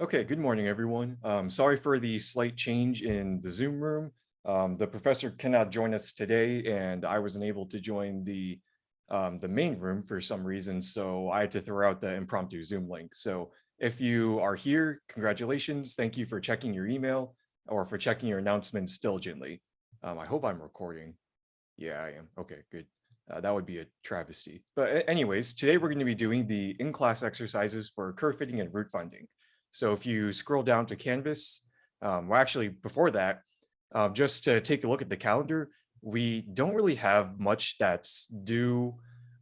Okay, good morning, everyone. Um, sorry for the slight change in the Zoom room. Um, the professor cannot join us today, and I wasn't able to join the um, the main room for some reason, so I had to throw out the impromptu Zoom link. So if you are here, congratulations. Thank you for checking your email or for checking your announcements diligently. Um, I hope I'm recording. Yeah, I am. Okay, good. Uh, that would be a travesty. But anyways, today we're going to be doing the in-class exercises for curve fitting and root finding. So if you scroll down to Canvas, um, well, actually before that, um, just to take a look at the calendar, we don't really have much that's due.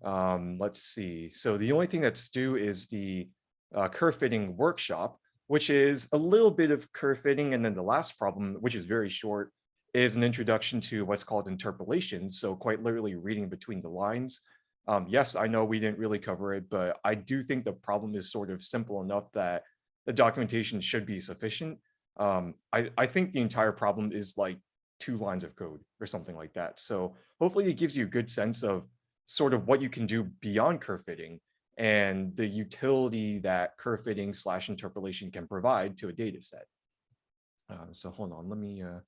Um, let's see. So the only thing that's due is the uh, curve fitting workshop, which is a little bit of curve fitting. And then the last problem, which is very short, is an introduction to what's called interpolation. So quite literally reading between the lines. Um, yes, I know we didn't really cover it, but I do think the problem is sort of simple enough that the documentation should be sufficient. Um, I, I think the entire problem is like two lines of code or something like that. So hopefully it gives you a good sense of sort of what you can do beyond curve fitting and the utility that curve fitting slash interpolation can provide to a data set. Uh, so hold on, let me uh,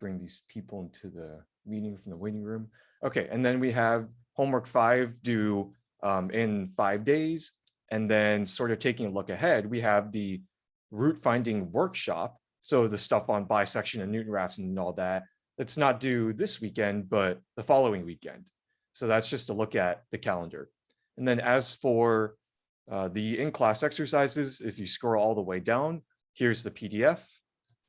bring these people into the meeting from the waiting room. Okay, and then we have homework five due um, in five days. And then sort of taking a look ahead, we have the root finding workshop. So the stuff on bisection and Newton-Raphson and all that, that's not due this weekend, but the following weekend. So that's just a look at the calendar. And then as for uh, the in-class exercises, if you scroll all the way down, here's the PDF.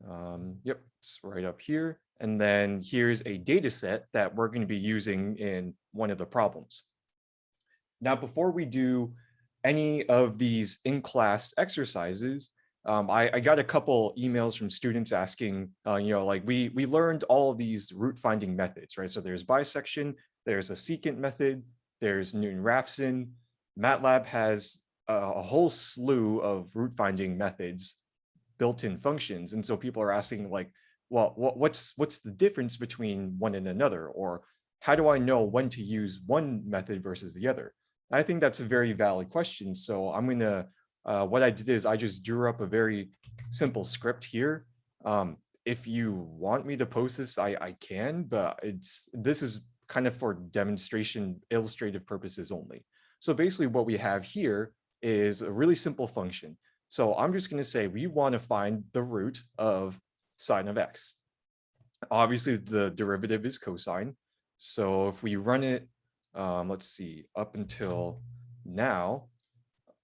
Um, yep, it's right up here. And then here's a data set that we're going to be using in one of the problems. Now, before we do any of these in-class exercises, um, I, I, got a couple emails from students asking, uh, you know, like we we learned all of these root finding methods, right? So there's bisection, there's a secant method, there's Newton-Raphson. MATLAB has a, a, whole slew of root finding methods built-in functions, and so people are asking like, well, what, what's what's the difference between one and another, or how do I know when to use one method versus the other? I think that's a very valid question. So I'm going to, uh, what I did is I just drew up a very simple script here. Um, if you want me to post this, I, I can, but it's this is kind of for demonstration illustrative purposes only. So basically what we have here is a really simple function. So I'm just going to say we want to find the root of sine of x. Obviously, the derivative is cosine. So if we run it um, let's see, up until now,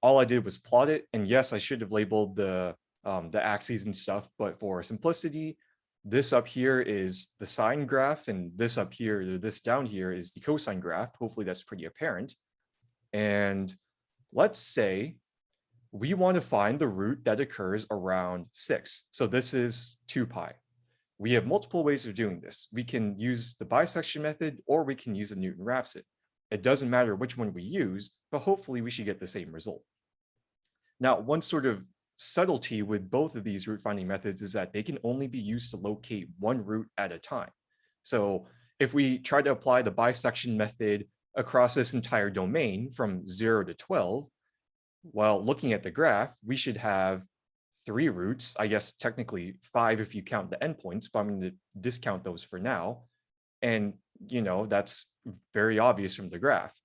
all I did was plot it. And yes, I should have labeled the, um, the axes and stuff, but for simplicity, this up here is the sine graph and this up here, this down here is the cosine graph. Hopefully that's pretty apparent. And let's say we want to find the root that occurs around six. So this is two pi. We have multiple ways of doing this. We can use the bisection method or we can use a Newton-Raphson. It doesn't matter which one we use, but hopefully we should get the same result. Now, one sort of subtlety with both of these root finding methods is that they can only be used to locate one root at a time. So if we try to apply the bisection method across this entire domain from 0 to 12, while looking at the graph, we should have three roots, I guess technically five if you count the endpoints, but I'm going to discount those for now. And, you know, that's very obvious from the graph.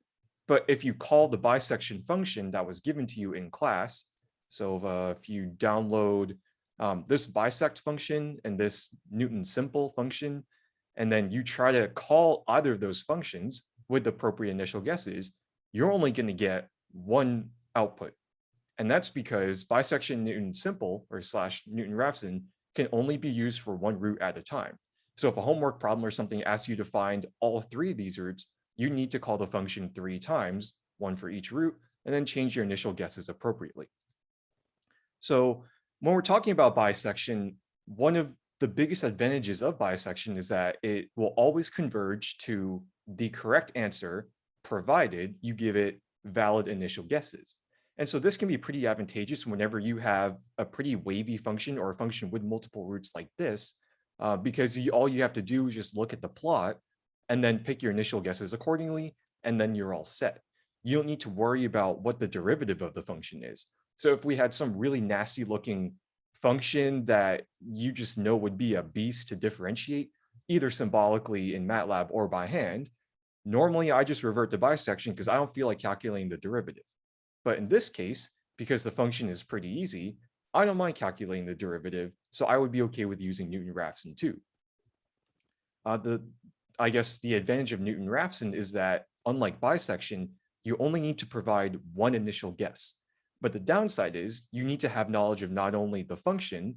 But if you call the bisection function that was given to you in class, so if, uh, if you download um, this bisect function and this Newton simple function, and then you try to call either of those functions with the appropriate initial guesses, you're only going to get one output. And that's because bisection Newton simple or slash Newton Raphson can only be used for one root at a time. So if a homework problem or something asks you to find all three of these roots, you need to call the function three times, one for each root, and then change your initial guesses appropriately. So when we're talking about bisection, one of the biggest advantages of bisection is that it will always converge to the correct answer, provided you give it valid initial guesses. And so this can be pretty advantageous whenever you have a pretty wavy function or a function with multiple roots like this, uh, because you, all you have to do is just look at the plot and then pick your initial guesses accordingly, and then you're all set. You don't need to worry about what the derivative of the function is. So if we had some really nasty looking function that you just know would be a beast to differentiate, either symbolically in MATLAB or by hand, normally I just revert to bisection because I don't feel like calculating the derivative. But in this case, because the function is pretty easy, I don't mind calculating the derivative, so I would be okay with using Newton-Raphson too. Uh, the, I guess the advantage of Newton-Raphson is that unlike bisection, you only need to provide one initial guess. But the downside is you need to have knowledge of not only the function,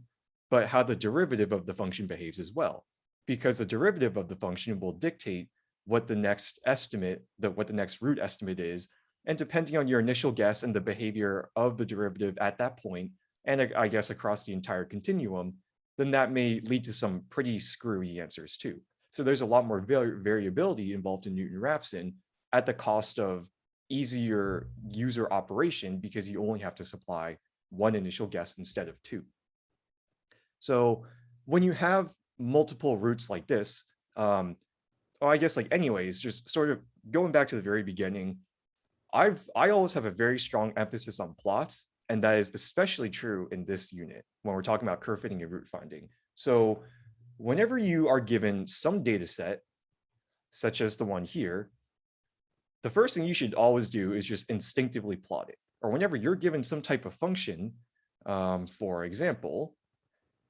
but how the derivative of the function behaves as well. Because the derivative of the function will dictate what the next estimate, the, what the next root estimate is. And depending on your initial guess and the behavior of the derivative at that point, and I guess across the entire continuum, then that may lead to some pretty screwy answers too. So there's a lot more variability involved in Newton-Raphson at the cost of easier user operation because you only have to supply one initial guess instead of two. So when you have multiple roots like this, um, I guess like anyways, just sort of going back to the very beginning, I've I always have a very strong emphasis on plots, and that is especially true in this unit when we're talking about curve fitting and root finding. So whenever you are given some data set, such as the one here, the first thing you should always do is just instinctively plot it. Or whenever you're given some type of function, um, for example,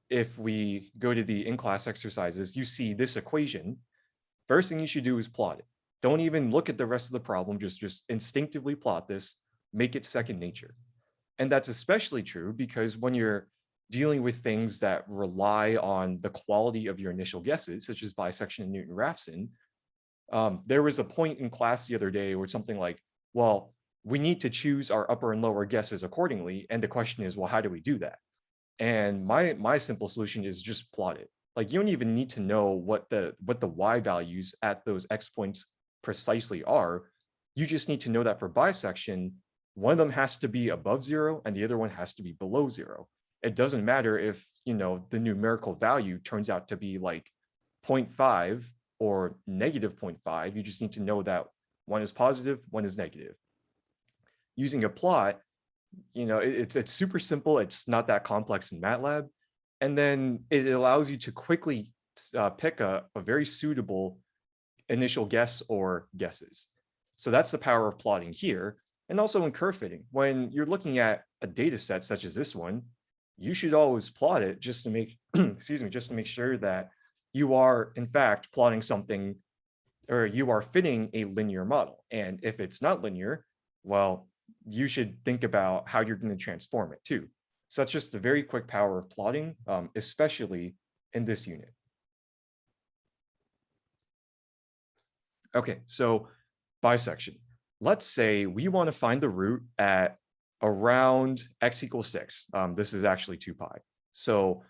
if we go to the in-class exercises, you see this equation, first thing you should do is plot it. Don't even look at the rest of the problem, just, just instinctively plot this, make it second nature. And that's especially true because when you're dealing with things that rely on the quality of your initial guesses, such as bisection and Newton-Raphson, um, there was a point in class the other day where something like, well, we need to choose our upper and lower guesses accordingly. And the question is, well, how do we do that? And my my simple solution is just plot it. Like you don't even need to know what the what the y values at those x points precisely are. You just need to know that for bisection, one of them has to be above zero and the other one has to be below zero. It doesn't matter if, you know, the numerical value turns out to be like 0.5 or negative 0.5, you just need to know that one is positive, one is negative. Using a plot, you know, it, it's, it's super simple. It's not that complex in MATLAB. And then it allows you to quickly uh, pick a, a very suitable initial guess or guesses. So that's the power of plotting here. And also in curve fitting, when you're looking at a data set such as this one, you should always plot it just to make, excuse me, just to make sure that you are in fact plotting something or you are fitting a linear model. And if it's not linear, well, you should think about how you're going to transform it too. So that's just a very quick power of plotting, um, especially in this unit. Okay, so bisection. Let's say we want to find the root at around x equals 6. Um, this is actually 2 pi. So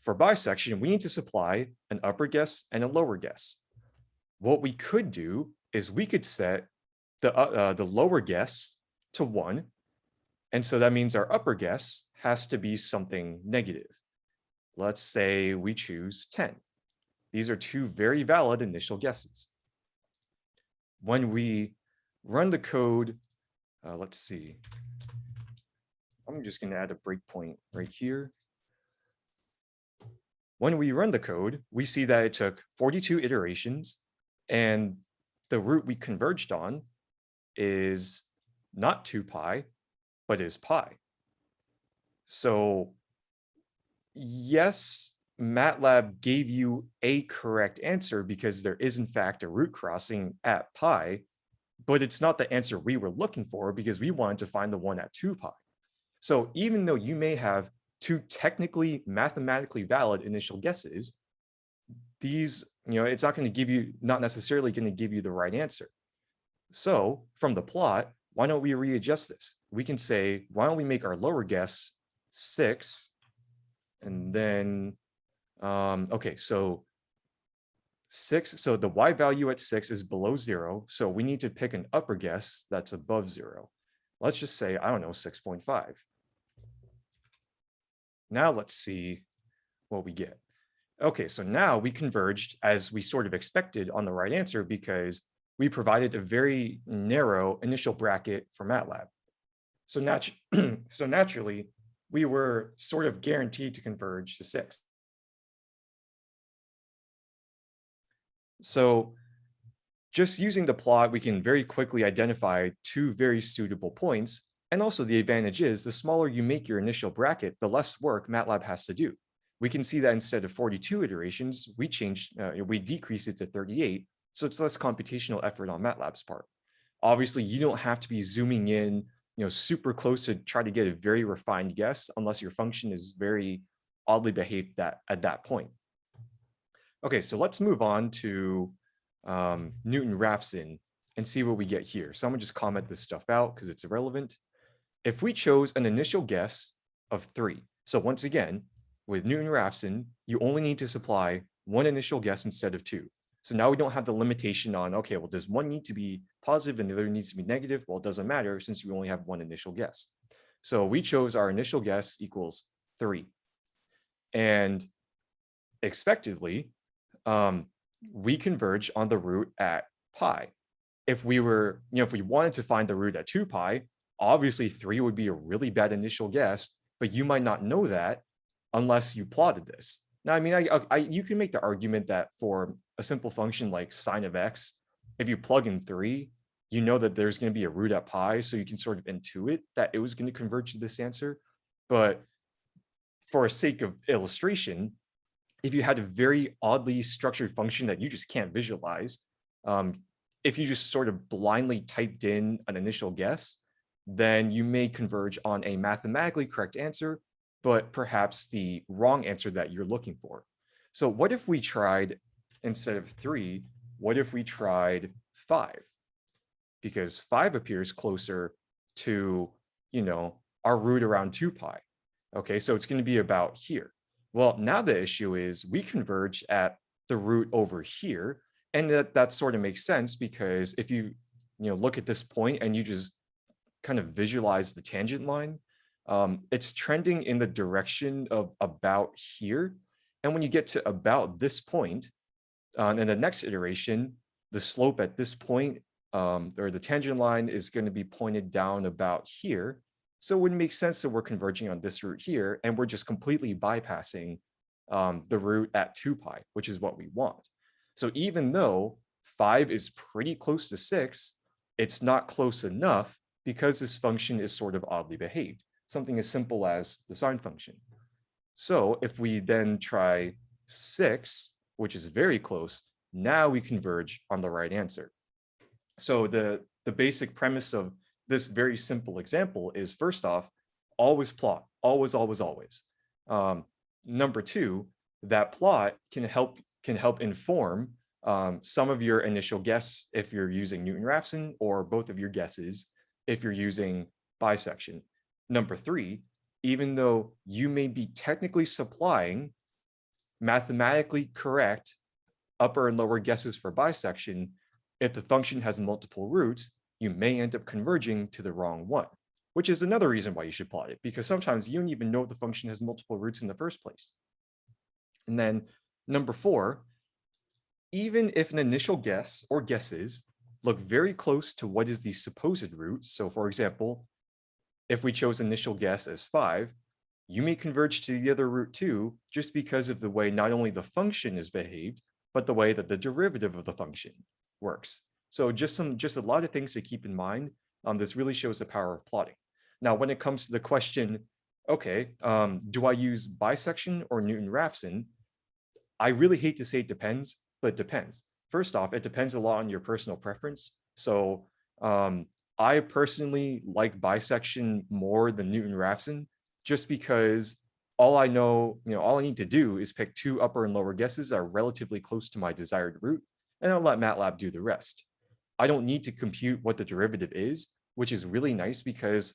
for bisection, we need to supply an upper guess and a lower guess. What we could do is we could set the, uh, uh, the lower guess to 1. And so that means our upper guess has to be something negative. Let's say we choose 10. These are two very valid initial guesses. When we run the code, uh, let's see. I'm just going to add a breakpoint right here. When we run the code, we see that it took 42 iterations and the root we converged on is not 2 pi, but is pi. So yes, MATLAB gave you a correct answer because there is in fact a root crossing at pi, but it's not the answer we were looking for because we wanted to find the one at 2 pi. So even though you may have two technically mathematically valid initial guesses, these, you know, it's not going to give you, not necessarily going to give you the right answer. So from the plot, why don't we readjust this? We can say, why don't we make our lower guess six? And then, um, okay, so six, so the y value at six is below zero. So we need to pick an upper guess that's above zero. Let's just say, I don't know, 6.5. Now let's see what we get. Okay, so now we converged as we sort of expected on the right answer because we provided a very narrow initial bracket for MATLAB. So natu- so naturally, we were sort of guaranteed to converge to six. So just using the plot, we can very quickly identify two very suitable points. And also the advantage is the smaller you make your initial bracket, the less work MATLAB has to do. We can see that instead of 42 iterations, we changed, uh, we decrease it to 38. So it's less computational effort on MATLAB's part. Obviously, you don't have to be zooming in, you know, super close to try to get a very refined guess unless your function is very oddly behaved that at that point. Okay, so let's move on to um, Newton-Raphson and see what we get here. So I'm gonna just comment this stuff out because it's irrelevant. If we chose an initial guess of three, so once again, with Newton-Raphson, you only need to supply one initial guess instead of two. So now we don't have the limitation on, okay, well, does one need to be positive and the other needs to be negative? Well, it doesn't matter since we only have one initial guess. So we chose our initial guess equals three. And expectedly, um, we converge on the root at pi. If we were, you know, if we wanted to find the root at 2 pi, obviously 3 would be a really bad initial guess, but you might not know that unless you plotted this. Now, I mean, I, I, you can make the argument that for a simple function like sine of x, if you plug in 3, you know that there's going to be a root at pi, so you can sort of intuit that it was going to converge to this answer. But for a sake of illustration, if you had a very oddly structured function that you just can't visualize, um, if you just sort of blindly typed in an initial guess, then you may converge on a mathematically correct answer, but perhaps the wrong answer that you're looking for. So what if we tried, instead of three, what if we tried five? Because five appears closer to, you know, our root around two pi. Okay, so it's going to be about here. Well, now the issue is we converge at the root over here. And that, that sort of makes sense because if you, you know, look at this point and you just kind of visualize the tangent line, um, it's trending in the direction of about here. And when you get to about this point, uh, in the next iteration, the slope at this point, um, or the tangent line is going to be pointed down about here. So it would make sense that we're converging on this root here, and we're just completely bypassing um, the root at 2 pi, which is what we want. So even though 5 is pretty close to 6, it's not close enough because this function is sort of oddly behaved, something as simple as the sine function. So if we then try 6, which is very close, now we converge on the right answer. So the, the basic premise of this very simple example is first off, always plot, always, always, always. Um, number two, that plot can help can help inform um, some of your initial guess if you're using Newton-Raphson or both of your guesses if you're using bisection. Number three, even though you may be technically supplying mathematically correct upper and lower guesses for bisection, if the function has multiple roots, you may end up converging to the wrong one, which is another reason why you should plot it, because sometimes you don't even know the function has multiple roots in the first place. And then number four, even if an initial guess or guesses look very close to what is the supposed root, so for example, if we chose initial guess as five, you may converge to the other root too, just because of the way not only the function is behaved, but the way that the derivative of the function works. So just some, just a lot of things to keep in mind. Um, this really shows the power of plotting. Now, when it comes to the question, okay, um, do I use bisection or Newton-Raphson? I really hate to say it depends, but it depends. First off, it depends a lot on your personal preference. So um, I personally like bisection more than Newton-Raphson, just because all I know, you know, all I need to do is pick two upper and lower guesses that are relatively close to my desired root, and I'll let MATLAB do the rest. I don't need to compute what the derivative is, which is really nice because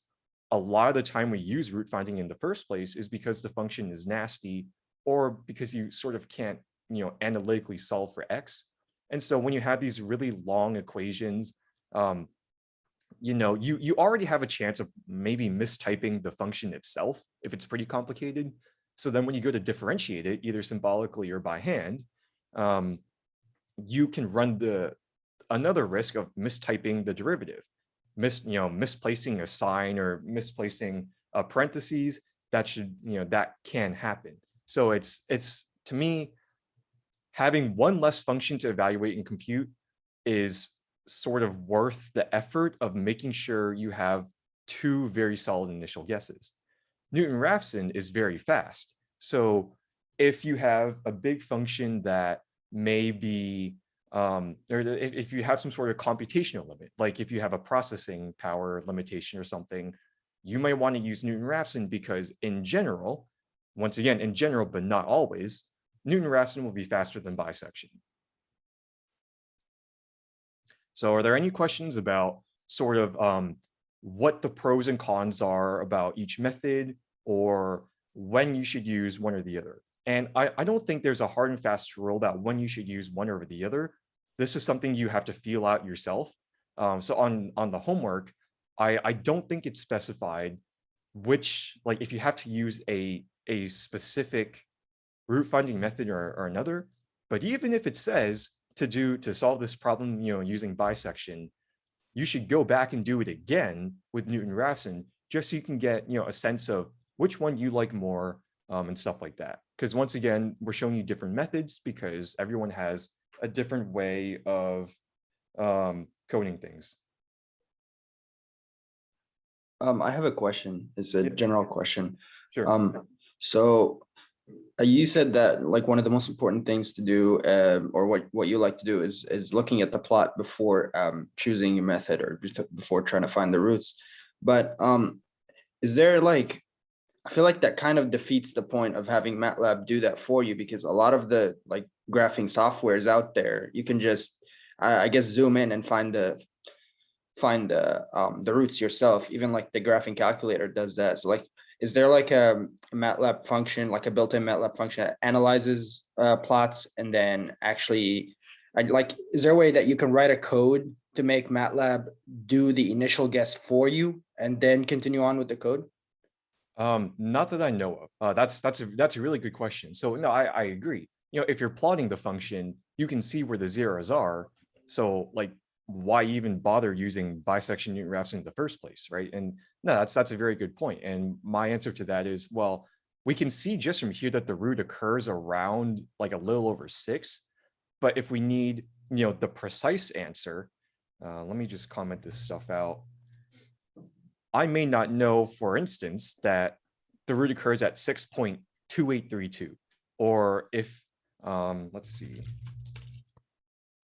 a lot of the time we use root finding in the first place is because the function is nasty or because you sort of can't, you know, analytically solve for x. And so when you have these really long equations, um, you know, you, you already have a chance of maybe mistyping the function itself if it's pretty complicated. So then when you go to differentiate it, either symbolically or by hand, um, you can run the another risk of mistyping the derivative. mis, you know, misplacing a sign or misplacing a parentheses, that should, you know, that can happen. So it's, it's to me, having one less function to evaluate and compute is sort of worth the effort of making sure you have two very solid initial guesses. Newton-Raphson is very fast. So if you have a big function that may be, um, or if, if you have some sort of computational limit, like if you have a processing power limitation or something, you might want to use Newton-Raphson because in general, once again, in general, but not always, Newton-Raphson will be faster than bisection. So are there any questions about sort of um, what the pros and cons are about each method or when you should use one or the other? And I, I don't think there's a hard and fast rule about when you should use one over the other. This is something you have to feel out yourself. Um, so on, on the homework, I, I don't think it's specified which, like if you have to use a, a specific root finding method or, or another, but even if it says to do, to solve this problem, you know, using bisection, you should go back and do it again with Newton-Raphson, just so you can get, you know, a sense of which one you like more um, and stuff like that. Because once again, we're showing you different methods because everyone has a different way of um, coding things. Um, I have a question. It's a Yeah. general question. Sure. Um, so uh, you said that like one of the most important things to do, um, or what, what you like to do is, is looking at the plot before, um, choosing a method or before trying to find the roots. But, um, is there like, I feel like that kind of defeats the point of having MATLAB do that for you because a lot of the like graphing software is out there. You can just, I, I guess, zoom in and find the find the um the roots yourself even like the graphing calculator does that so like is there like a matlab function like a built-in matlab function that analyzes uh plots and then actually like is there a way that you can write a code to make matlab do the initial guess for you and then continue on with the code Um, not that I know of. Uh, that's that's a that's a really good question. So no, I, I agree. You know, if you're plotting the function, you can see where the zeros are. So like, why even bother using bisection Newton-Raphson in the first place, right? And no, that's that's a very good point. And my answer to that is, well, we can see just from here that the root occurs around like a little over six. But if we need, you know, the precise answer, uh, let me just comment this stuff out. I may not know, for instance, that the root occurs at 6.2832, or if, um, let's see,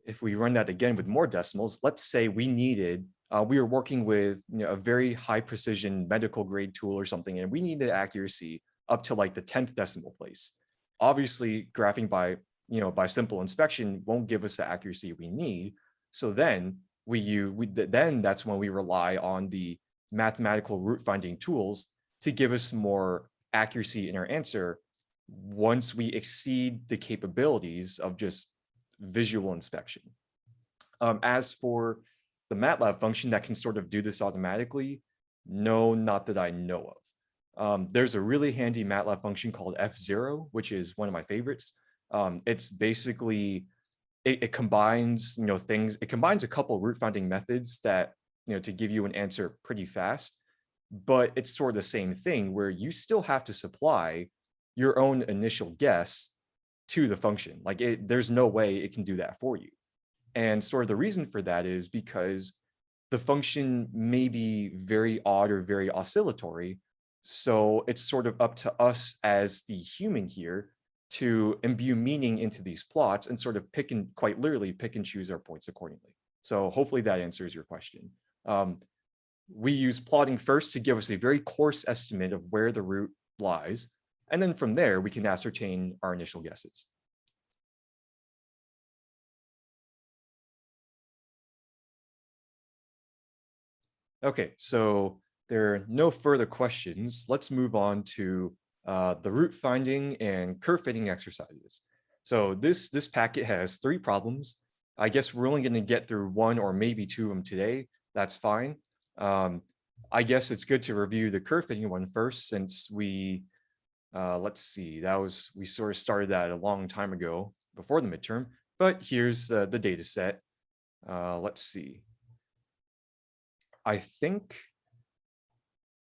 if we run that again with more decimals, let's say we needed, uh, we were working with you know, a very high precision medical grade tool or something, and we needed accuracy up to like the 10th decimal place. Obviously, graphing by, you know, by simple inspection won't give us the accuracy we need. So then we use, we, then that's when we rely on the mathematical root finding tools to give us more accuracy in our answer once we exceed the capabilities of just visual inspection. Um, as for the MATLAB function that can sort of do this automatically, no, not that I know of. Um, there's a really handy MATLAB function called fzero, which is one of my favorites. Um, it's basically, it, it combines, you know, things, it combines a couple root finding methods that you know, to give you an answer pretty fast. But it's sort of the same thing where you still have to supply your own initial guess to the function. Like it, there's no way it can do that for you. And sort of the reason for that is because the function may be very odd or very oscillatory. So it's sort of up to us as the human here to imbue meaning into these plots and sort of pick and quite literally pick and choose our points accordingly. So hopefully that answers your question. Um, we use plotting first to give us a very coarse estimate of where the root lies. And then from there, we can ascertain our initial guesses. Okay, so there are no further questions. Let's move on to uh, the root finding and curve fitting exercises. So this, this packet has three problems. I guess we're only going to get through one or maybe two of them today. That's fine. Um, I guess it's good to review the curve fitting one first since we, uh, let's see, that was, we sort of started that a long time ago before the midterm, but here's uh, the data set. Uh, let's see. I think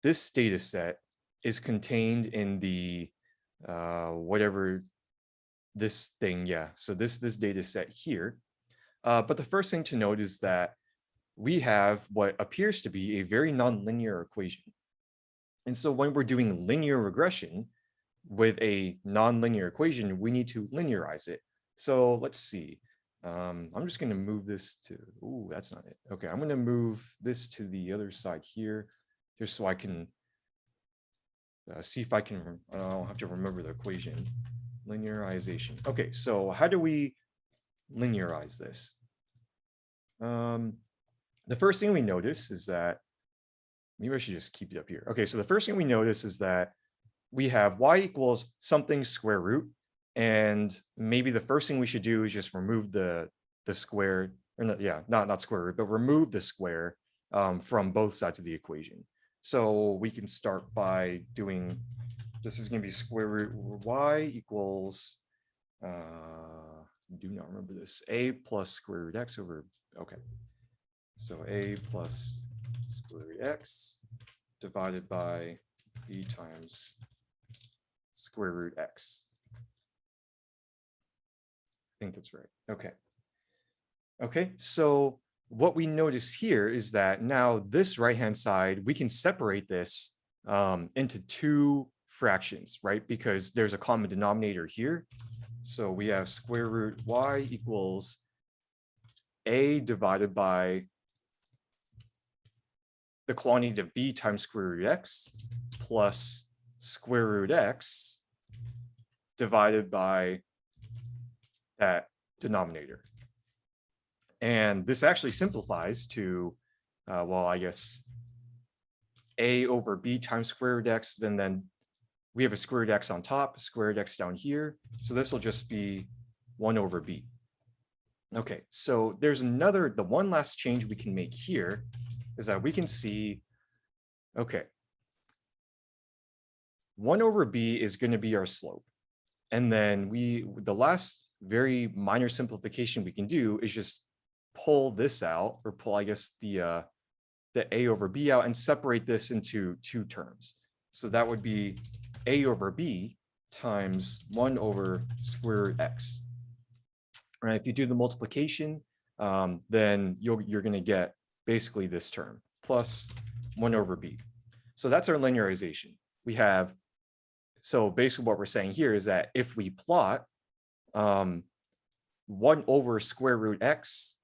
this data set is contained in the uh, whatever this thing, yeah. So this this data set here. Uh, but the first thing to note is that we have what appears to be a very nonlinear equation. And so when we're doing linear regression with a nonlinear equation, we need to linearize it. So let's see. Um, I'm just going to move this to, oh, that's not it. Okay, I'm going to move this to the other side here, just so I can uh, see if I can, I don't have to remember the equation. Linearization. Okay, so how do we linearize this? Um, the first thing we notice is that, maybe I should just keep it up here. Okay, so the first thing we notice is that we have y equals something square root. And maybe the first thing we should do is just remove the, the square, or yeah, not, not square root, but remove the square um, from both sides of the equation. So we can start by doing, this is gonna be square root y equals, uh, do not remember this, a plus square root x over, okay. So a plus square root x divided by b times square root x. I think that's right. Okay. Okay, so what we notice here is that now this right-hand side, we can separate this um, into two fractions, right? Because there's a common denominator here. So we have square root y equals a divided by the quantity of b times square root x plus square root x divided by that denominator. And this actually simplifies to, uh, well, I guess a over b times square root x, then then we have a square root x on top, square root x down here. So this will just be one over b. Okay, so there's another, the one last change we can make here is that we can see, okay, one over b is going to be our slope. And then we, the last very minor simplification we can do is just pull this out or pull, I guess, the, uh, the a over b out and separate this into two terms. So that would be a over b times one over square root x. Right? If you do the multiplication, um, then you'll, you're going to get basically this term plus one over b. So that's our linearization. We have, so basically what we're saying here is that if we plot um, one over square root x,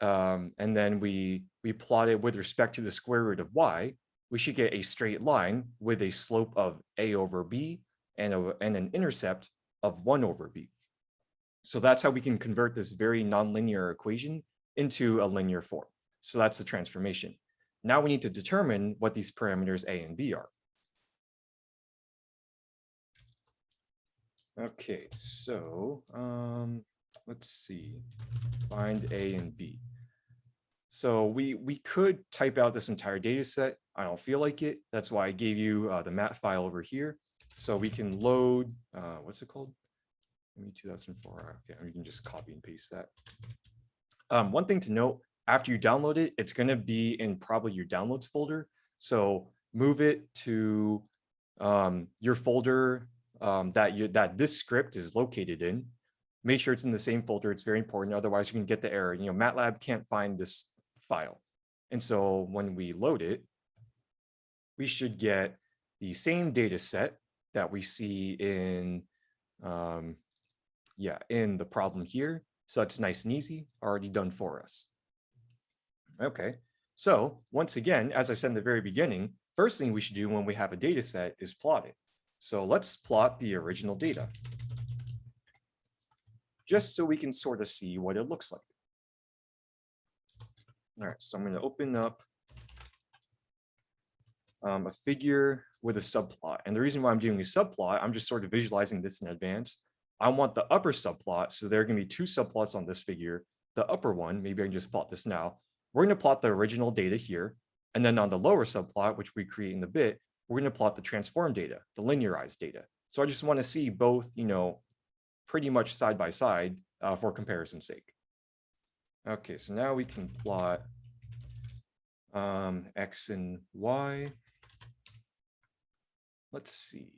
um, and then we, we plot it with respect to the square root of y, we should get a straight line with a slope of a over b and, a, and an intercept of one over b. So that's how we can convert this very nonlinear equation into a linear form. So that's the transformation. Now we need to determine what these parameters a and b are. Okay, so um, let's see, find A and B. So we we could type out this entire data set. I don't feel like it. That's why I gave you uh, the mat file over here. So we can load, uh, what's it called? Me 2004. Okay, we can just copy and paste that. Um, one thing to note, after you download it, it's going to be in probably your downloads folder. So move it to um, your folder um, that you that this script is located in. Make sure it's in the same folder. It's very important. Otherwise, you can get the error. You know, MATLAB can't find this file. And so when we load it, we should get the same data set that we see in, um, yeah, in the problem here. So it's nice and easy, already done for us. Okay, so once again, as I said in the very beginning, first thing we should do when we have a data set is plot it. So let's plot the original data. Just so we can sort of see what it looks like. All right, so I'm going to open up um, a figure with a subplot. And the reason why I'm doing a subplot, I'm just sort of visualizing this in advance. I want the upper subplot. So there are going to be two subplots on this figure. The upper one, maybe I can just plot this now. We're going to plot the original data here. And then on the lower subplot, which we create in the bit, we're going to plot the transform data, the linearized data. So I just want to see both, you know, pretty much side by side uh, for comparison's sake. Okay, so now we can plot um, X and Y. Let's see.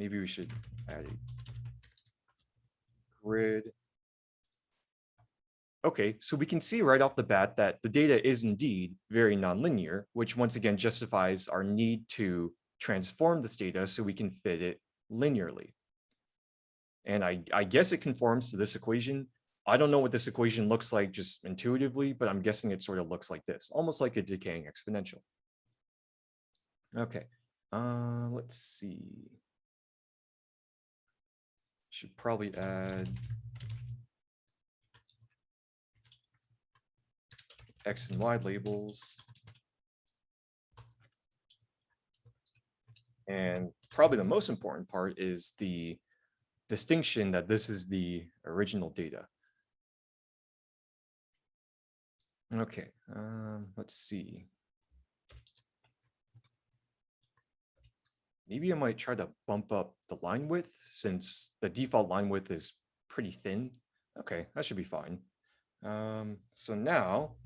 Maybe we should add a grid. Okay, so we can see right off the bat that the data is indeed very nonlinear, which once again justifies our need to transform this data so we can fit it linearly. And I, I guess it conforms to this equation. I don't know what this equation looks like just intuitively, but I'm guessing it sort of looks like this, almost like a decaying exponential. Okay, uh, let's see. Should probably add X and Y labels. And probably the most important part is the distinction that this is the original data. Okay, um, let's see. Maybe I might try to bump up the line width since the default line width is pretty thin. Okay, that should be fine. Um, so now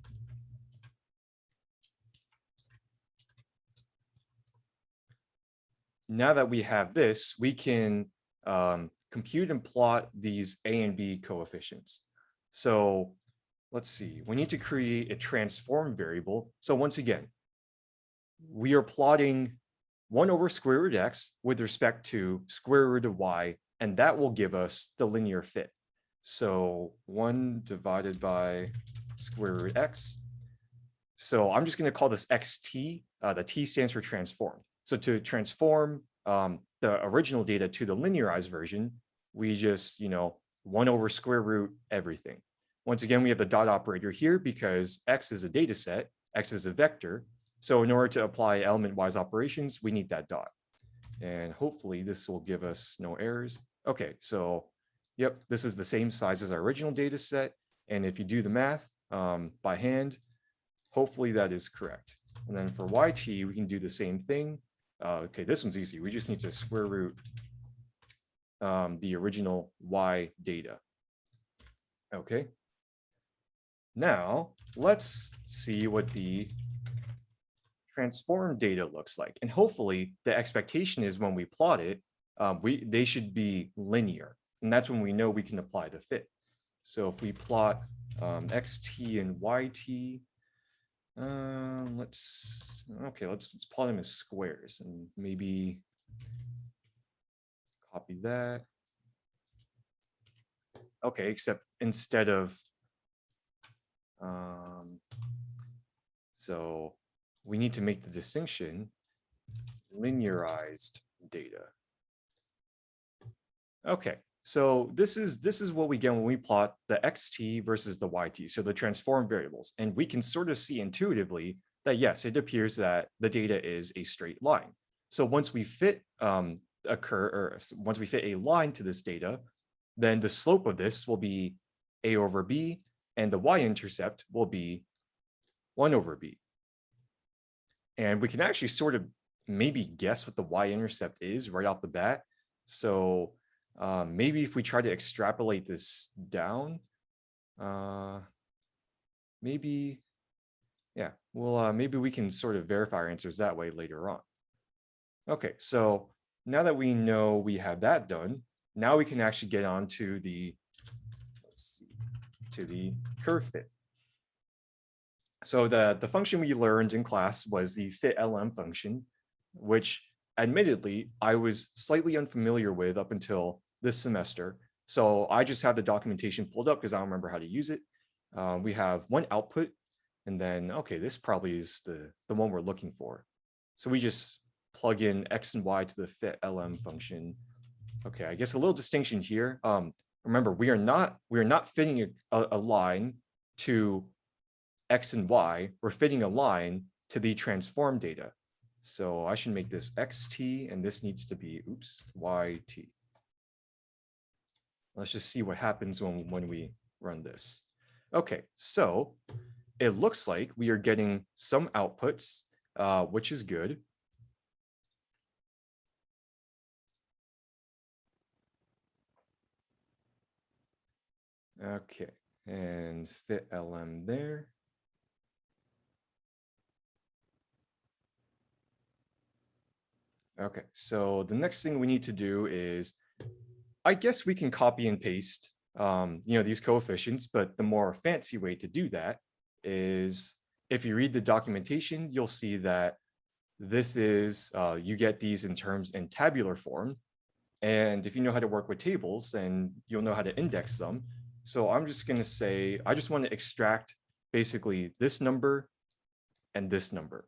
now that we have this, we can um, compute and plot these A and B coefficients. So let's see, we need to create a transform variable. So once again, we are plotting one over square root x with respect to square root of y, and that will give us the linear fit. So one divided by square root x. So I'm just going to call this xt. Uh, the t stands for transform. So to transform um, the original data to the linearized version, we just, you know, one over square root everything. Once again, we have the dot operator here because x is a data set, x is a vector. So in order to apply element-wise operations, we need that dot. And hopefully this will give us no errors. Okay, so yep, this is the same size as our original data set. And if you do the math um, by hand, hopefully that is correct. And then for YT, we can do the same thing. Uh, okay, this one's easy. We just need to square root um, the original Y data. Okay. Now let's see what the transform data looks like. And hopefully the expectation is when we plot it, um, we they should be linear. And that's when we know we can apply the fit. So if we plot um, xt and yt, um, let's, okay, let's, let's plot them as squares and maybe copy that. Okay, except instead of, um, so we need to make the distinction linearized data. Okay, so this is this is what we get when we plot the xt versus the yt, so the transform variables. And we can sort of see intuitively that yes, it appears that the data is a straight line. So once we fit um, occur or once we fit a line to this data, then the slope of this will be a over b and the y-intercept will be 1 over b. And we can actually sort of maybe guess what the y-intercept is right off the bat. So um, maybe if we try to extrapolate this down, uh, maybe, yeah, well, uh, maybe we can sort of verify our answers that way later on. Okay, so now that we know we have that done, now we can actually get on to the, let's see, to the curve fit. So the, the function we learned in class was the fitlm function, which admittedly I was slightly unfamiliar with up until this semester. So I just have the documentation pulled up because I don't remember how to use it. Uh, we have one output and then, okay, this probably is the, the one we're looking for. So we just plug in X and Y to the fitlm function. Okay, I guess a little distinction here. Um, remember, we are not we are not fitting a, a line to X and Y. We're fitting a line to the transform data. So I should make this XT and this needs to be, oops, YT. Let's just see what happens when, when we run this. Okay, so it looks like we are getting some outputs, uh, which is good. Okay, and fitlm there. Okay, so the next thing we need to do is, I guess we can copy and paste, um, you know, these coefficients, but the more fancy way to do that is if you read the documentation, you'll see that this is, uh, you get these in terms in tabular form. And if you know how to work with tables, then you'll know how to index them. So I'm just going to say, I just want to extract basically this number and this number.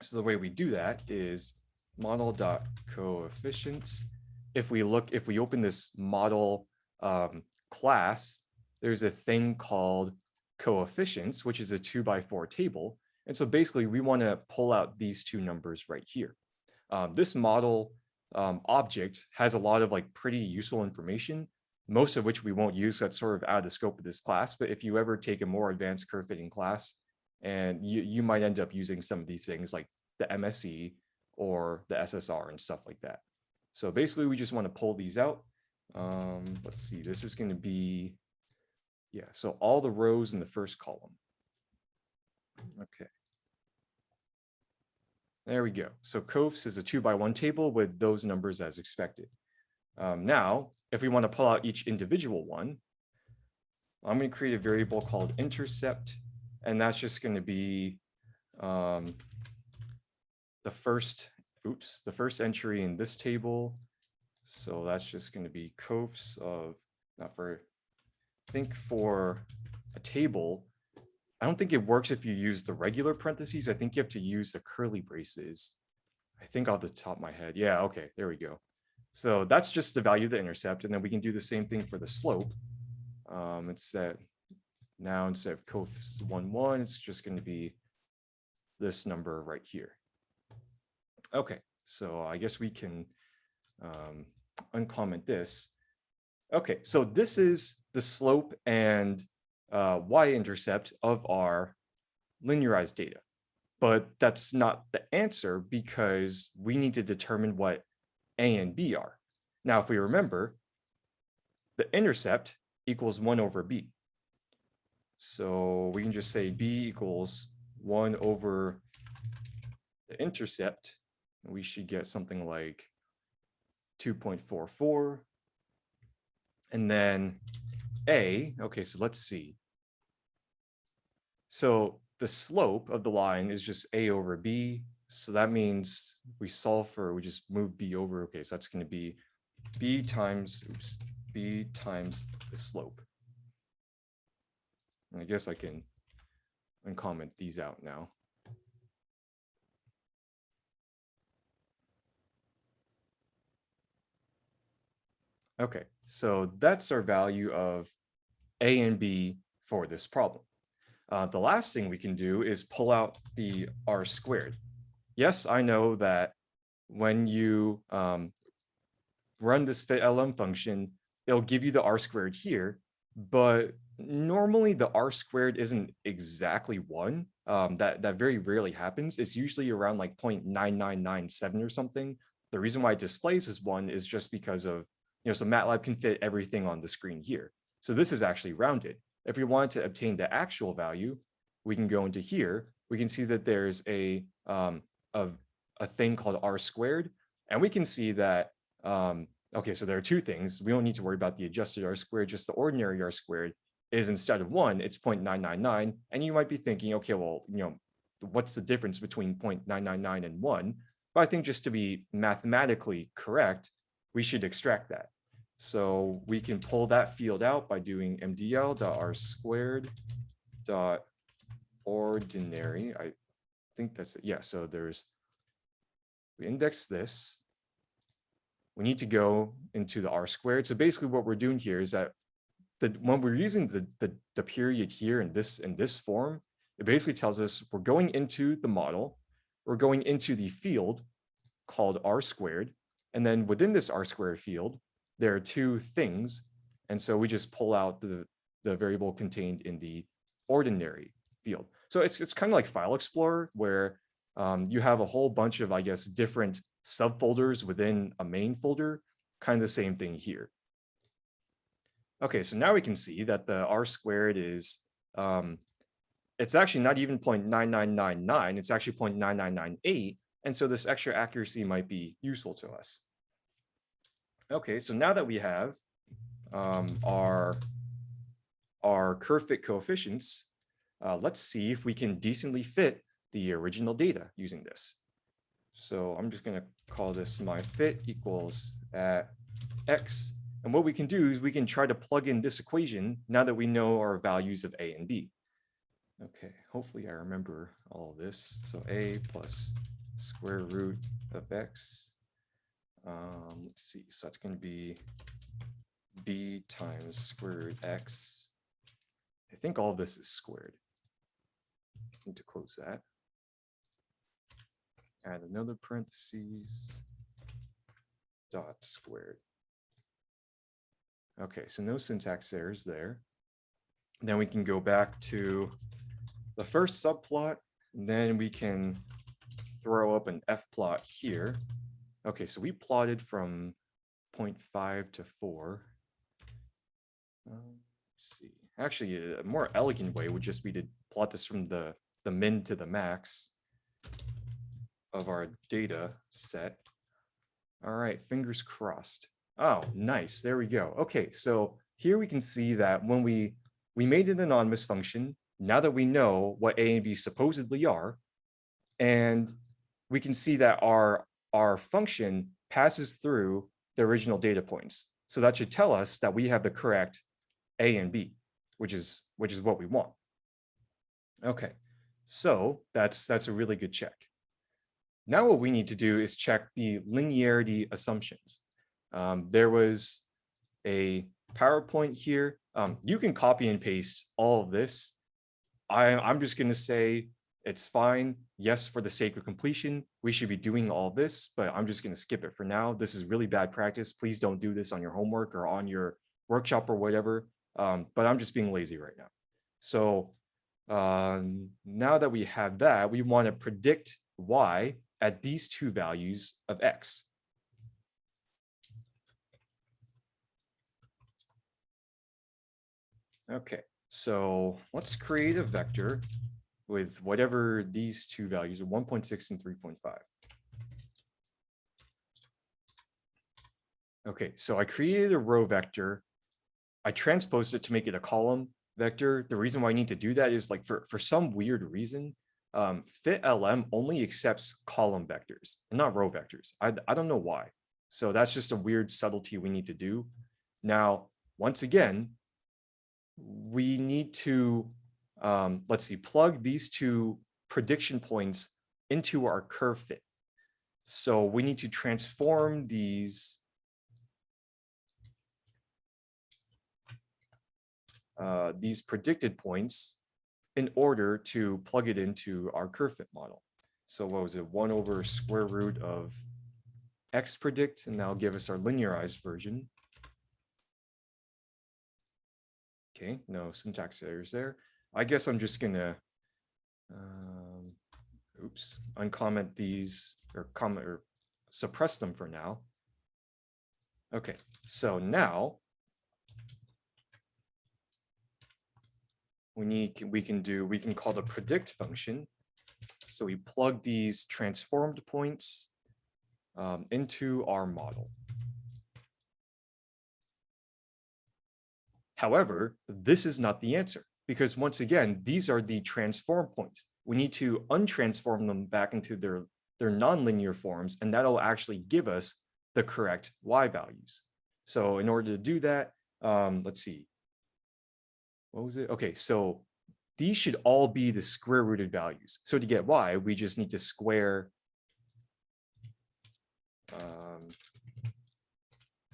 So the way we do that is model dot coefficients. If we look, if we open this model um, class, there's a thing called coefficients, which is a two by four table. And so basically we want to pull out these two numbers right here. Um, this model um, object has a lot of like pretty useful information, most of which we won't use. That's sort of out of the scope of this class. But if you ever take a more advanced curve fitting class, and you, you might end up using some of these things like the MSE or the SSR and stuff like that. So basically we just want to pull these out. Um, let's see, this is going to be, yeah, so all the rows in the first column. Okay. There we go. So COFS is a two by one table with those numbers as expected. Um, now, if we want to pull out each individual one, I'm going to create a variable called intercept, and that's just going to be um, the first, oops, the first entry in this table. So that's just going to be COFS of, not for, I think for a table, I don't think it works if you use the regular parentheses. I think you have to use the curly braces. I think off the top of my head. Yeah, okay, there we go. So that's just the value of the intercept. And then we can do the same thing for the slope. Um, it's set now instead of cos one, one, it's just going to be this number right here. Okay, so I guess we can um, uncomment this. Okay, so this is the slope and uh, y-intercept of our linearized data. But that's not the answer because we need to determine what a and b are. Now, if we remember, the intercept equals 1 over b. So we can just say b equals 1 over the intercept. We should get something like 2.44. And then a, okay, so let's see. So the slope of the line is just a over b. So that means we solve for, we just move b over. Okay, so that's going to be b times, oops, b times the slope. And I guess I can uncomment these out now. Okay, so that's our value of A and B for this problem. Uh, the last thing we can do is pull out the R squared. Yes, I know that when you um, run this fitlm function, it'll give you the R squared here, but normally the R squared isn't exactly one. Um, that, that very rarely happens. It's usually around like 0.9997 or something. The reason why it displays as one is just because of you know, so MATLAB can fit everything on the screen here. So this is actually rounded. If we want to obtain the actual value, we can go into here. We can see that there's a, um, a, a thing called R squared. And we can see that, um, okay, so there are two things. We don't need to worry about the adjusted R squared, just the ordinary R squared is instead of one, it's 0.999. And you might be thinking, okay, well, you know, what's the difference between 0.999 and one? But I think just to be mathematically correct, we should extract that. So we can pull that field out by doing MDL dot R squared dot ordinary. I think that's it. Yeah. So there's, we index this. We need to go into the R squared. So basically what we're doing here is that the, when we're using the, the, the period here in this, in this form, it basically tells us we're going into the model, we're going into the field called R squared. And then within this R squared field, there are two things. And so we just pull out the, the variable contained in the ordinary field. So it's, it's kind of like File Explorer where um, you have a whole bunch of, I guess, different subfolders within a main folder, kind of the same thing here. Okay, so now we can see that the R squared is, um, it's actually not even 0.9999, it's actually 0.9998. And so this extra accuracy might be useful to us. Okay, so now that we have um, our, our curve fit coefficients, uh, let's see if we can decently fit the original data using this. So I'm just gonna call this my fit equals at x. And what we can do is we can try to plug in this equation now that we know our values of a and b. Okay, hopefully I remember all this. So a plus square root of x. Um, let's see, so that's gonna be b times square root x. I think all this is squared. Need to close that. Add another parentheses. Dot squared. Okay, so no syntax errors there. Then we can go back to the first subplot, and then we can throw up an fplot here. Okay, so we plotted from 0.5 to 4. Um, let's see. Actually, a more elegant way would just be to plot this from the, the min to the max of our data set. All right, fingers crossed. Oh, nice. There we go. Okay, so here we can see that when we we made an anonymous function, now that we know what A and B supposedly are, and we can see that our our function passes through the original data points. So that should tell us that we have the correct A and B, which is which is what we want. Okay, so that's that's a really good check. Now what we need to do is check the linearity assumptions. Um, there was a PowerPoint here. Um, you can copy and paste all of this. I, I'm just going to say it's fine. Yes, for the sake of completion, we should be doing all this, but I'm just going to skip it for now. This is really bad practice. Please don't do this on your homework or on your workshop or whatever. Um, but I'm just being lazy right now. So um, now that we have that, we want to predict y at these two values of x. Okay, so let's create a vector with whatever these two values are 1.6 and 3.5. Okay, so I created a row vector. I transposed it to make it a column vector. The reason why I need to do that is like for, for some weird reason, um, FitLM only accepts column vectors and not row vectors. I, I don't know why. So that's just a weird subtlety we need to do. Now, once again, we need to, um, let's see, plug these two prediction points into our curve fit. So we need to transform these uh, these predicted points in order to plug it into our curve fit model. So what was it? One over square root of x predict, and that'll give us our linearized version. Okay, no syntax errors there. I guess I'm just gonna, um, oops, uncomment these or comment or suppress them for now. Okay, so now we need, we can do, we can call the predict function. So we plug these transformed points um, into our model. However, this is not the answer because once again, these are the transform points. We need to untransform them back into their, their nonlinear forms, and that'll actually give us the correct y values. So in order to do that, um, let's see, what was it? Okay, so these should all be the square rooted values. So to get y, we just need to square. Um,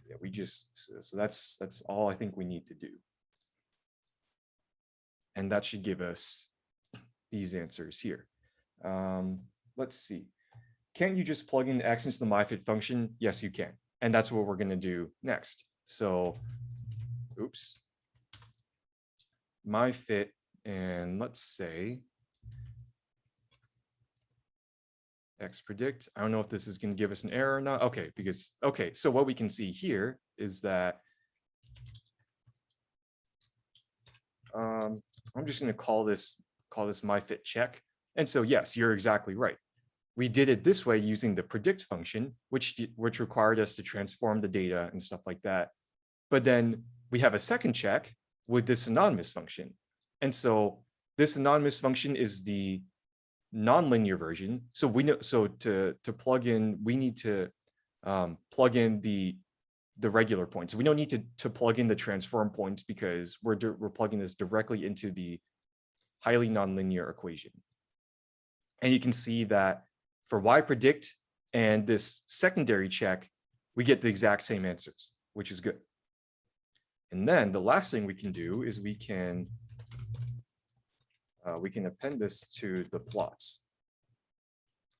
yeah, we just, so, so that's, that's all I think we need to do. And that should give us these answers here. Um, let's see. Can't you just plug in x into the myfit function? Yes, you can. And that's what we're going to do next. So, oops, myfit, and let's say x predict. I don't know if this is going to give us an error or not. Okay, because okay, so what we can see here is that um, I'm just gonna call this, call this my fit check. And so yes, you're exactly right. We did it this way using the predict function, which, which required us to transform the data and stuff like that. But then we have a second check with this anonymous function. And so this anonymous function is the nonlinear version. So we know, so to, to plug in, we need to um, plug in the, the regular points. We don't need to, to plug in the transform points because we're, we're plugging this directly into the highly nonlinear equation. And you can see that for y predict and this secondary check, we get the exact same answers, which is good. And then the last thing we can do is we can uh, we can append this to the plots.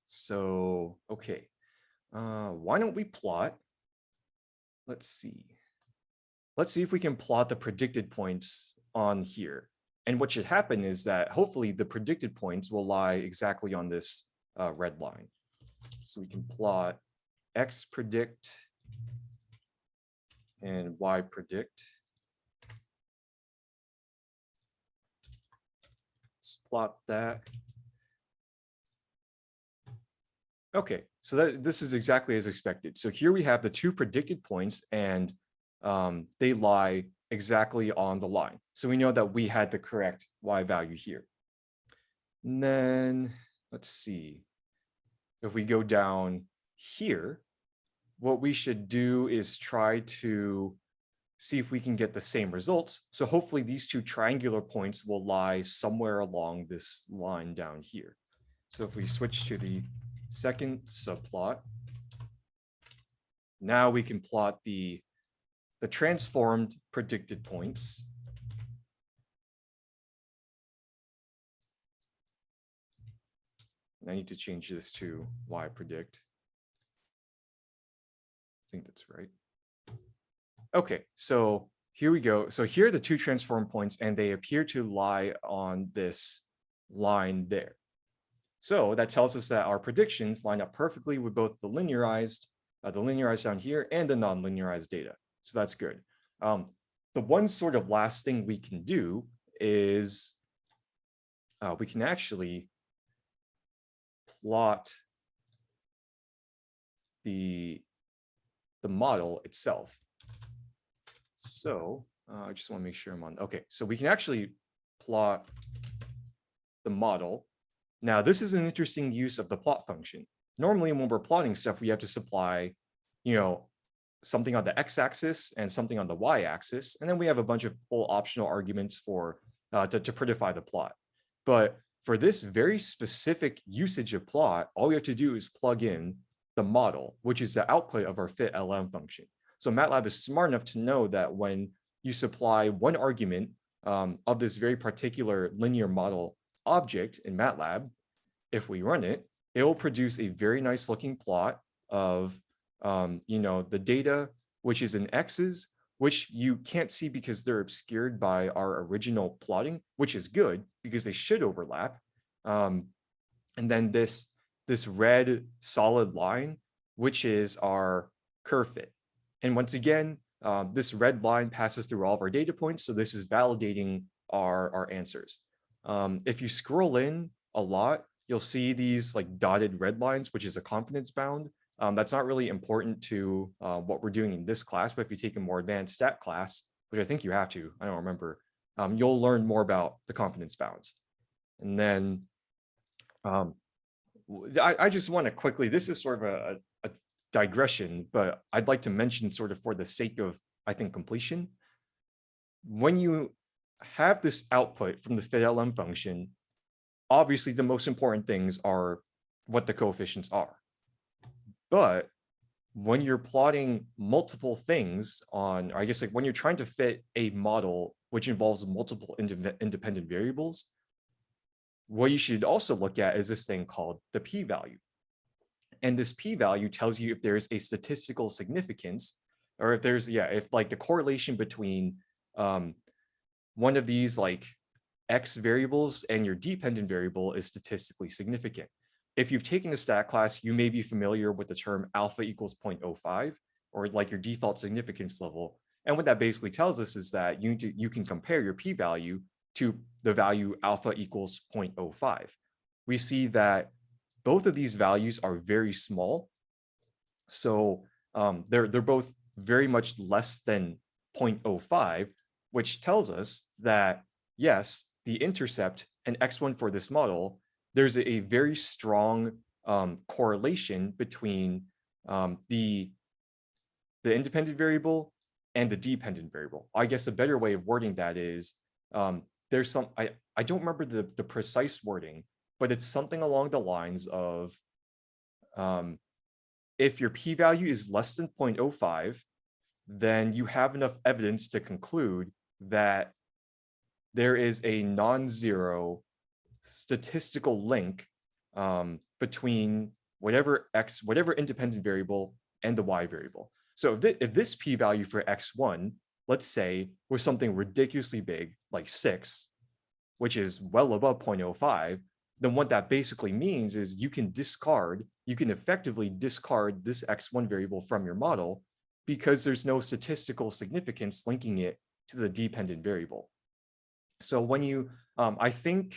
So, okay, uh, why don't we plot? Let's see. Let's see if we can plot the predicted points on here. And what should happen is that hopefully the predicted points will lie exactly on this uh, red line. So we can plot x predict and y predict. Let's plot that. Okay, so that this is exactly as expected. So here we have the two predicted points and um, they lie exactly on the line. So we know that we had the correct y value here. And then let's see. If we go down here, what we should do is try to see if we can get the same results. So hopefully these two triangular points will lie somewhere along this line down here. So if we switch to the second subplot, now we can plot the, the transformed predicted points. And I need to change this to y predict. I think that's right. Okay, so here we go. So here are the two transform points and they appear to lie on this line there. So that tells us that our predictions line up perfectly with both the linearized, uh, the linearized down here and the non-linearized data. So that's good. Um, the one sort of last thing we can do is uh, we can actually plot the, the model itself. So uh, I just want to make sure I'm on. Okay, so we can actually plot the model. Now, this is an interesting use of the plot function. Normally, when we're plotting stuff, we have to supply, you know, something on the x-axis and something on the y-axis, and then we have a bunch of full optional arguments for uh, to, to predify the plot. But for this very specific usage of plot, all we have to do is plug in the model, which is the output of our fitlm function. So MATLAB is smart enough to know that when you supply one argument um, of this very particular linear model object in MATLAB, if we run it, it will produce a very nice looking plot of, um, you know, the data, which is in X's, which you can't see because they're obscured by our original plotting, which is good because they should overlap. Um, and then this, this red solid line, which is our curve fit. And once again, um, this red line passes through all of our data points. So this is validating our, our answers. Um, if you scroll in a lot, you'll see these like dotted red lines, which is a confidence bound. Um, that's not really important to uh, what we're doing in this class, but if you take a more advanced stat class, which I think you have to, I don't remember, um, you'll learn more about the confidence bounds. And then um, I, I just want to quickly, this is sort of a, a digression, but I'd like to mention sort of for the sake of, I think, completion. When you have this output from the fitlm function, obviously the most important things are what the coefficients are. But when you're plotting multiple things on, I guess like when you're trying to fit a model which involves multiple inde- independent variables, what you should also look at is this thing called the p-value. And this p-value tells you if there's a statistical significance, or if there's, yeah, if like the correlation between um, one of these like x variables and your dependent variable is statistically significant. If you've taken a stat class, you may be familiar with the term alpha equals 0.05 or like your default significance level. And what that basically tells us is that you, to, you can compare your p-value to the value alpha equals 0.05. We see that both of these values are very small. So um, they're, they're both very much less than 0.05, which tells us that, yes, the intercept and x1 for this model, there's a, very strong um, correlation between um, the, the independent variable and the dependent variable. I guess a better way of wording that is um, there's some, I, I don't remember the, the precise wording, but it's something along the lines of um, if your p-value is less than 0.05, then you have enough evidence to conclude that there is a non-zero statistical link um, between whatever x, whatever independent variable and the y variable. So if, thi- if this p-value for x1, let's say, was something ridiculously big, like six, which is well above 0.05, then what that basically means is you can discard, you can effectively discard this x1 variable from your model because there's no statistical significance linking it to the dependent variable. So when you, um, I think,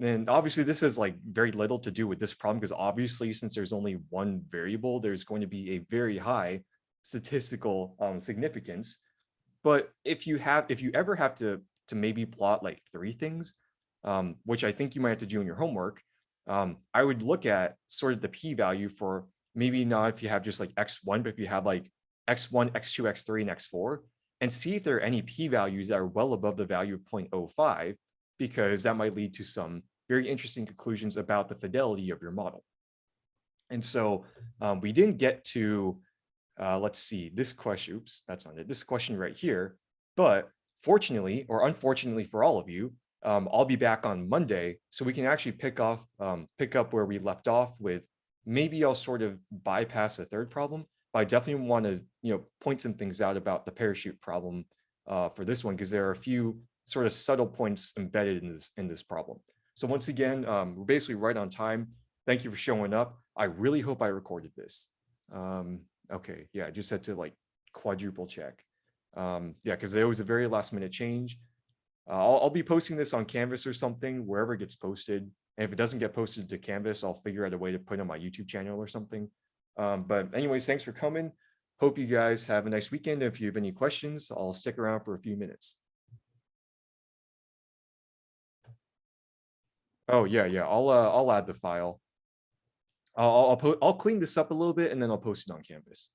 and obviously this is like very little to do with this problem because obviously since there's only one variable, there's going to be a very high statistical um, significance. But if you have, if you ever have to, to maybe plot like three things, um, which I think you might have to do in your homework, um, I would look at sort of the p-value for maybe not if you have just like x1, but if you have like x1, x2, x3, and x4, and see if there are any p-values that are well above the value of 0.05, because that might lead to some very interesting conclusions about the fidelity of your model. And so um, we didn't get to, uh, let's see, this question, oops, that's not it, this question right here. But fortunately, or unfortunately for all of you, um, I'll be back on Monday, so we can actually pick off, um, pick up where we left off with, maybe I'll sort of bypass a third problem, but I definitely want to, you know, point some things out about the parachute problem uh, for this one, because there are a few sort of subtle points embedded in this, in this problem. So once again, um, we're basically right on time. Thank you for showing up. I really hope I recorded this. Um, okay, yeah, I just had to like quadruple check. Um, yeah, because there was a very last minute change. Uh, I'll, I'll be posting this on Canvas or something, wherever it gets posted. And if it doesn't get posted to Canvas, I'll figure out a way to put it on my YouTube channel or something. Um, but anyways, thanks for coming. Hope you guys have a nice weekend. If you have any questions, I'll stick around for a few minutes. Oh, yeah, yeah, I'll, uh, I'll add the file. I'll, I'll, I'll clean this up a little bit and then I'll post it on Canvas.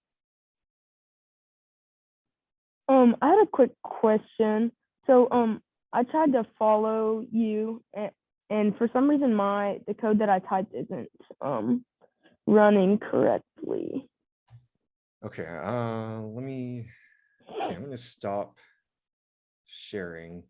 Um, I had a quick question. So, um, I tried to follow you and, and for some reason my, the code that I typed isn't, um, running correctly. Okay, uh, let me, okay, I'm gonna stop sharing.